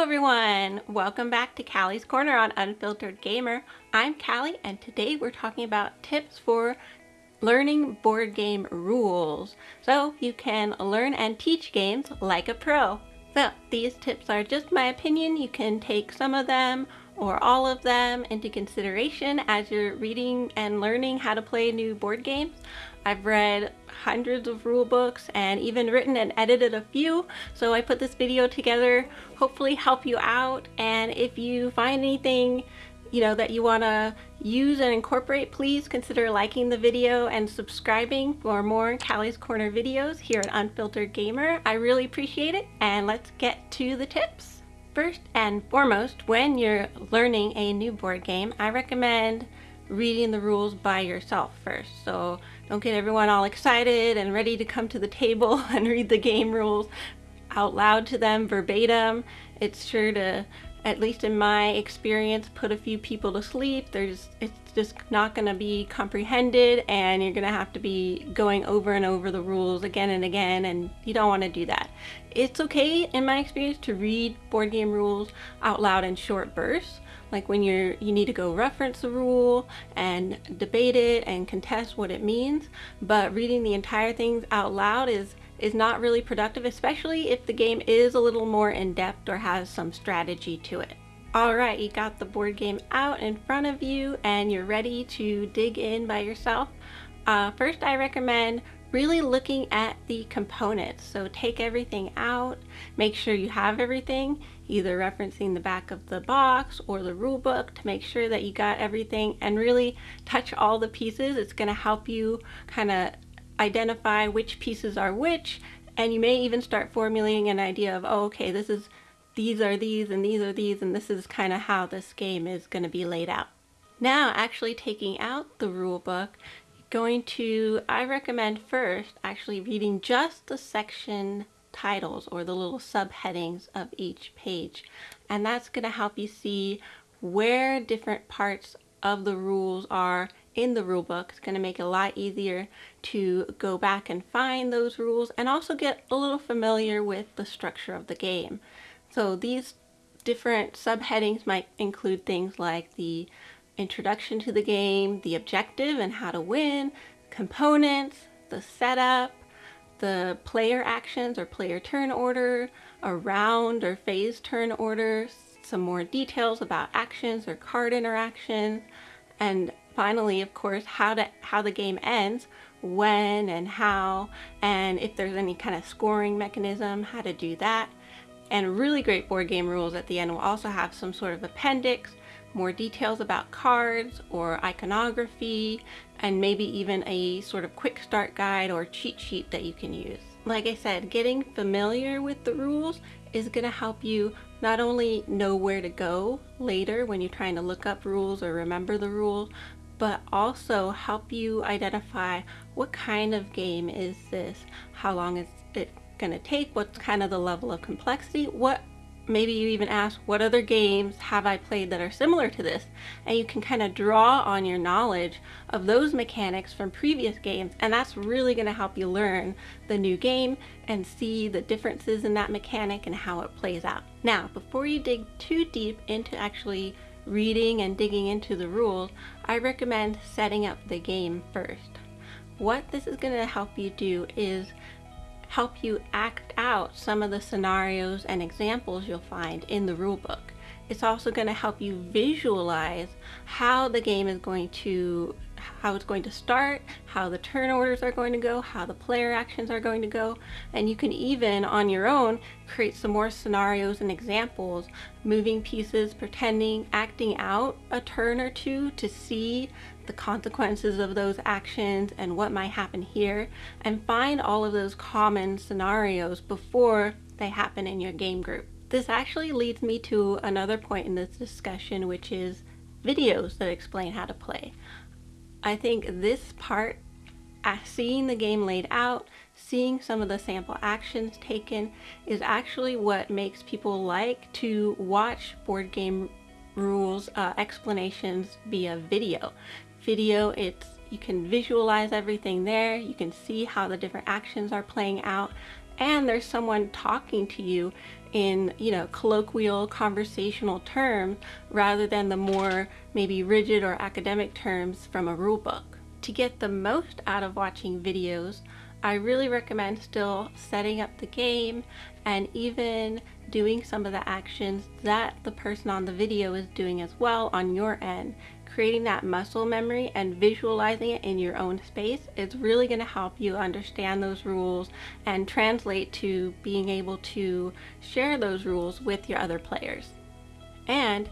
everyone! Welcome back to Callie's Corner on Unfiltered Gamer. I'm Callie and today we're talking about tips for learning board game rules so you can learn and teach games like a pro. So these tips are just my opinion. You can take some of them or all of them into consideration as you're reading and learning how to play new board games. I've read hundreds of rule books and even written and edited a few so I put this video together hopefully help you out and if you find anything you know that you want to use and incorporate please consider liking the video and subscribing for more Callie's Corner videos here at Unfiltered Gamer. I really appreciate it and let's get to the tips. First and foremost when you're learning a new board game I recommend reading the rules by yourself first. So don't get everyone all excited and ready to come to the table and read the game rules out loud to them verbatim. It's sure to, at least in my experience, put a few people to sleep. There's, it's just not going to be comprehended and you're going to have to be going over and over the rules again and again and you don't want to do that. It's okay, in my experience, to read board game rules out loud in short bursts like when you're you need to go reference the rule and debate it and contest what it means but reading the entire thing out loud is is not really productive especially if the game is a little more in-depth or has some strategy to it all right you got the board game out in front of you and you're ready to dig in by yourself uh, first I recommend really looking at the components. So take everything out, make sure you have everything, either referencing the back of the box or the rule book to make sure that you got everything and really touch all the pieces. It's going to help you kind of identify which pieces are which and you may even start formulating an idea of, oh, okay, this is, these are these and these are these and this is kind of how this game is going to be laid out. Now actually taking out the rule book, going to, I recommend first actually reading just the section titles or the little subheadings of each page. And that's going to help you see where different parts of the rules are in the rule book. It's going to make it a lot easier to go back and find those rules and also get a little familiar with the structure of the game. So these different subheadings might include things like the introduction to the game, the objective and how to win, components, the setup, the player actions or player turn order, a round or phase turn order, some more details about actions or card interactions, and finally, of course, how to how the game ends, when and how, and if there's any kind of scoring mechanism, how to do that. And really great board game rules at the end We'll also have some sort of appendix more details about cards or iconography and maybe even a sort of quick start guide or cheat sheet that you can use. Like I said, getting familiar with the rules is going to help you not only know where to go later when you're trying to look up rules or remember the rules, but also help you identify what kind of game is this, how long is going to take, what's kind of the level of complexity, what maybe you even ask what other games have I played that are similar to this and you can kind of draw on your knowledge of those mechanics from previous games and that's really going to help you learn the new game and see the differences in that mechanic and how it plays out. Now before you dig too deep into actually reading and digging into the rules I recommend setting up the game first. What this is going to help you do is help you act out some of the scenarios and examples you'll find in the rulebook. It's also going to help you visualize how the game is going to how it's going to start, how the turn orders are going to go, how the player actions are going to go, and you can even on your own create some more scenarios and examples, moving pieces, pretending, acting out a turn or two to see the consequences of those actions and what might happen here, and find all of those common scenarios before they happen in your game group. This actually leads me to another point in this discussion, which is videos that explain how to play. I think this part, seeing the game laid out, seeing some of the sample actions taken, is actually what makes people like to watch board game rules uh, explanations via video. Video, it's you can visualize everything there, you can see how the different actions are playing out, and there's someone talking to you in, you know, colloquial conversational terms rather than the more maybe rigid or academic terms from a rule book. To get the most out of watching videos, I really recommend still setting up the game and even doing some of the actions that the person on the video is doing as well on your end. Creating that muscle memory and visualizing it in your own space is really going to help you understand those rules and translate to being able to share those rules with your other players. And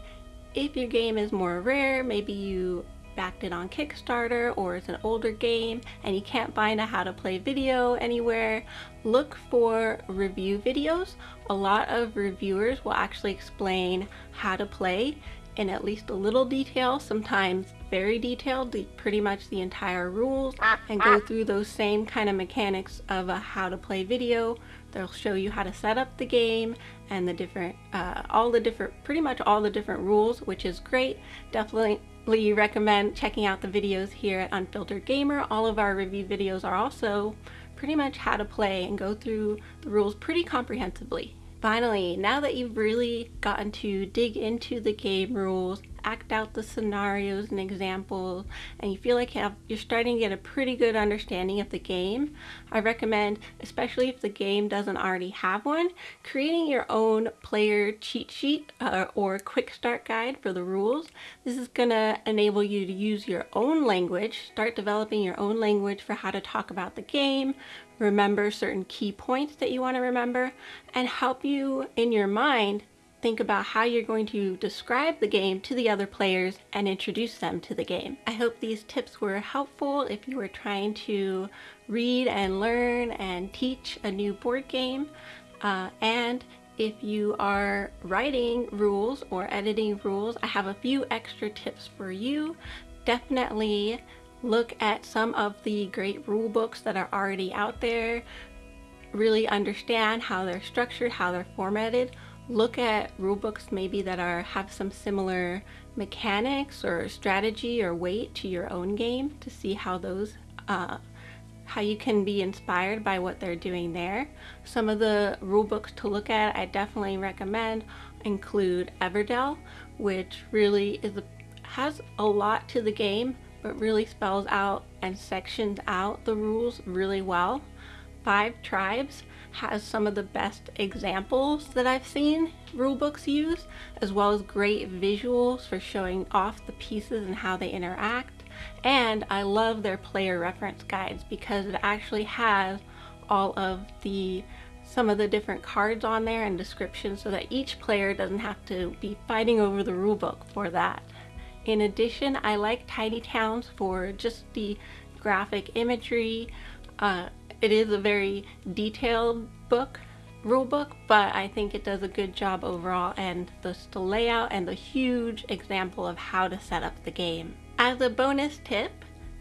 if your game is more rare, maybe you backed it on Kickstarter or it's an older game and you can't find a how to play video anywhere, look for review videos. A lot of reviewers will actually explain how to play in at least a little detail, sometimes very detailed, the, pretty much the entire rules, and go through those same kind of mechanics of a how to play video. They'll show you how to set up the game and the different, uh, all the different, pretty much all the different rules, which is great. Definitely recommend checking out the videos here at Unfiltered Gamer. All of our review videos are also pretty much how to play and go through the rules pretty comprehensively. Finally, now that you've really gotten to dig into the game rules act out the scenarios and examples and you feel like you have, you're starting to get a pretty good understanding of the game, I recommend, especially if the game doesn't already have one, creating your own player cheat sheet uh, or quick start guide for the rules. This is going to enable you to use your own language, start developing your own language for how to talk about the game, remember certain key points that you want to remember, and help you in your mind think about how you're going to describe the game to the other players and introduce them to the game. I hope these tips were helpful if you were trying to read and learn and teach a new board game. Uh, and if you are writing rules or editing rules, I have a few extra tips for you. Definitely look at some of the great rule books that are already out there. Really understand how they're structured, how they're formatted look at rulebooks maybe that are have some similar mechanics or strategy or weight to your own game to see how those uh, how you can be inspired by what they're doing there. Some of the rulebooks to look at I definitely recommend include Everdell which really is a, has a lot to the game but really spells out and sections out the rules really well. Five Tribes has some of the best examples that I've seen rulebooks use, as well as great visuals for showing off the pieces and how they interact. And I love their player reference guides because it actually has all of the some of the different cards on there and descriptions so that each player doesn't have to be fighting over the rulebook for that. In addition, I like Tiny Towns for just the graphic imagery, uh, it is a very detailed book, rule book, but I think it does a good job overall and the, the layout and the huge example of how to set up the game. As a bonus tip,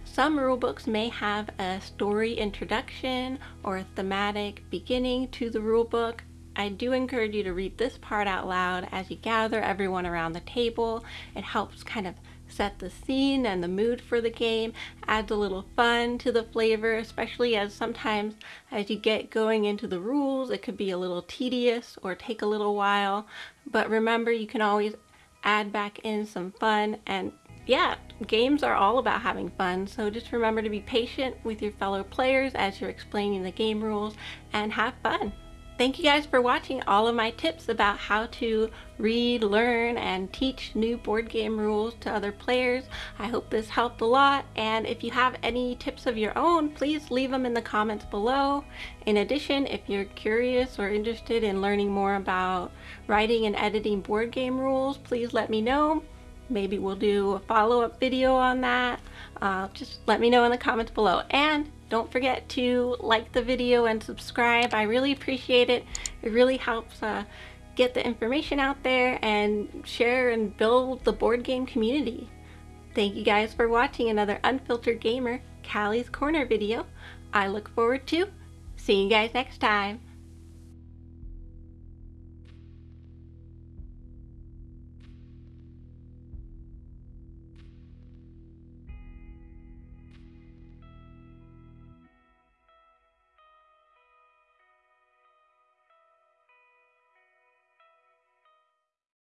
some rulebooks may have a story introduction or a thematic beginning to the rulebook. I do encourage you to read this part out loud as you gather everyone around the table. It helps kind of set the scene and the mood for the game, adds a little fun to the flavor, especially as sometimes as you get going into the rules, it could be a little tedious or take a little while. But remember, you can always add back in some fun and yeah, games are all about having fun, so just remember to be patient with your fellow players as you're explaining the game rules and have fun. Thank you guys for watching all of my tips about how to read, learn, and teach new board game rules to other players. I hope this helped a lot, and if you have any tips of your own, please leave them in the comments below. In addition, if you're curious or interested in learning more about writing and editing board game rules, please let me know. Maybe we'll do a follow-up video on that. Uh, just let me know in the comments below. And don't forget to like the video and subscribe. I really appreciate it. It really helps uh, get the information out there and share and build the board game community. Thank you guys for watching another Unfiltered Gamer Callie's Corner video. I look forward to seeing you guys next time.